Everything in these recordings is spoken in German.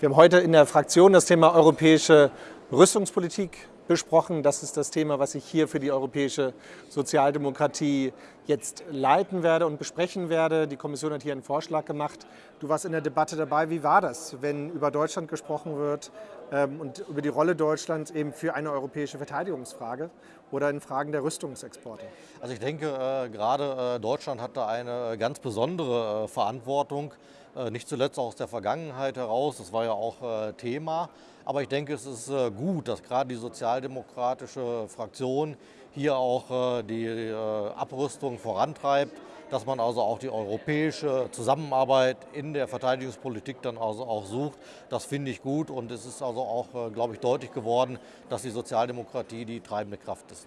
Wir haben heute in der Fraktion das Thema europäische Rüstungspolitik besprochen. Das ist das Thema, was ich hier für die europäische Sozialdemokratie jetzt leiten werde und besprechen werde. Die Kommission hat hier einen Vorschlag gemacht. Du warst in der Debatte dabei. Wie war das, wenn über Deutschland gesprochen wird und über die Rolle Deutschlands eben für eine europäische Verteidigungsfrage oder in Fragen der Rüstungsexporte? Also ich denke, äh, gerade äh, Deutschland hat da eine ganz besondere äh, Verantwortung. Äh, nicht zuletzt aus der Vergangenheit heraus, das war ja auch äh, Thema. Aber ich denke, es ist äh, gut, dass gerade die sozialdemokratische Fraktion hier auch die Abrüstung vorantreibt, dass man also auch die europäische Zusammenarbeit in der Verteidigungspolitik dann also auch sucht. Das finde ich gut und es ist also auch, glaube ich, deutlich geworden, dass die Sozialdemokratie die treibende Kraft ist.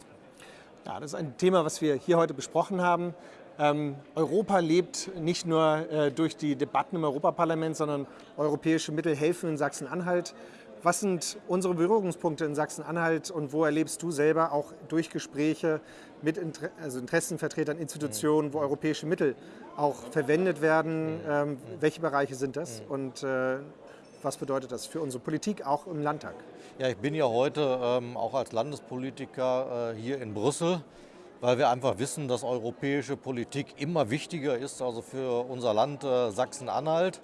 Ja, das ist ein Thema, was wir hier heute besprochen haben. Ähm, Europa lebt nicht nur äh, durch die Debatten im Europaparlament, sondern europäische Mittel helfen in Sachsen-Anhalt. Was sind unsere Berührungspunkte in Sachsen-Anhalt und wo erlebst du selber auch durch Gespräche mit Inter also Interessenvertretern, Institutionen, wo europäische Mittel auch verwendet werden? Ähm, welche Bereiche sind das und äh, was bedeutet das für unsere Politik auch im Landtag? Ja, ich bin ja heute ähm, auch als Landespolitiker äh, hier in Brüssel weil wir einfach wissen, dass europäische Politik immer wichtiger ist, also für unser Land äh, Sachsen-Anhalt.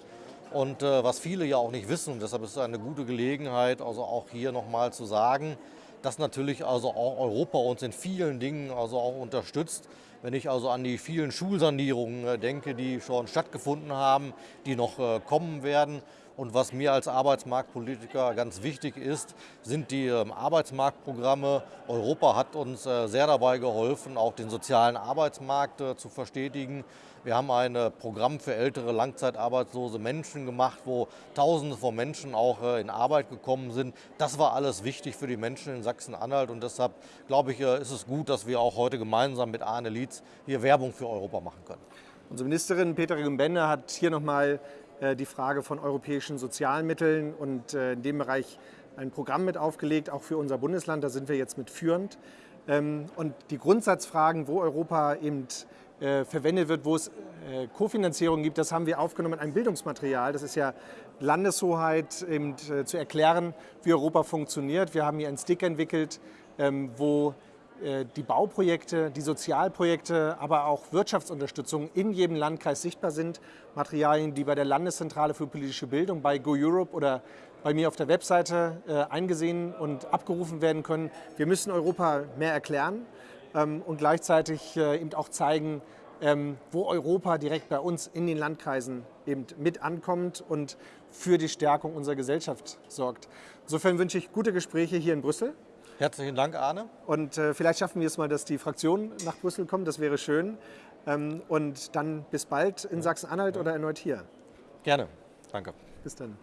Und äh, was viele ja auch nicht wissen, deshalb ist es eine gute Gelegenheit, also auch hier nochmal zu sagen, dass natürlich also auch Europa uns in vielen Dingen also auch unterstützt. Wenn ich also an die vielen Schulsanierungen äh, denke, die schon stattgefunden haben, die noch äh, kommen werden, und was mir als Arbeitsmarktpolitiker ganz wichtig ist, sind die ähm, Arbeitsmarktprogramme. Europa hat uns äh, sehr dabei geholfen, auch den sozialen Arbeitsmarkt zu verstetigen. Wir haben ein Programm für ältere langzeitarbeitslose Menschen gemacht, wo Tausende von Menschen auch in Arbeit gekommen sind. Das war alles wichtig für die Menschen in Sachsen-Anhalt und deshalb glaube ich, ist es gut, dass wir auch heute gemeinsam mit Arne Lietz hier Werbung für Europa machen können. Unsere Ministerin Petra Gümbende hat hier nochmal äh, die Frage von europäischen Sozialmitteln und äh, in dem Bereich ein Programm mit aufgelegt, auch für unser Bundesland. Da sind wir jetzt mit führend. Ähm, und die Grundsatzfragen, wo Europa eben äh, verwendet wird, wo es Kofinanzierung gibt, das haben wir aufgenommen in einem Bildungsmaterial. Das ist ja Landeshoheit, eben zu erklären, wie Europa funktioniert. Wir haben hier einen Stick entwickelt, ähm, wo die Bauprojekte, die Sozialprojekte, aber auch Wirtschaftsunterstützung in jedem Landkreis sichtbar sind. Materialien, die bei der Landeszentrale für politische Bildung, bei Go Europe oder bei mir auf der Webseite äh, eingesehen und abgerufen werden können. Wir müssen Europa mehr erklären ähm, und gleichzeitig äh, eben auch zeigen, ähm, wo Europa direkt bei uns in den Landkreisen eben mit ankommt und für die Stärkung unserer Gesellschaft sorgt. Insofern wünsche ich gute Gespräche hier in Brüssel. Herzlichen Dank, Arne. Und äh, vielleicht schaffen wir es mal, dass die Fraktion nach Brüssel kommt. Das wäre schön. Ähm, und dann bis bald in Sachsen-Anhalt oder erneut hier. Gerne. Danke. Bis dann.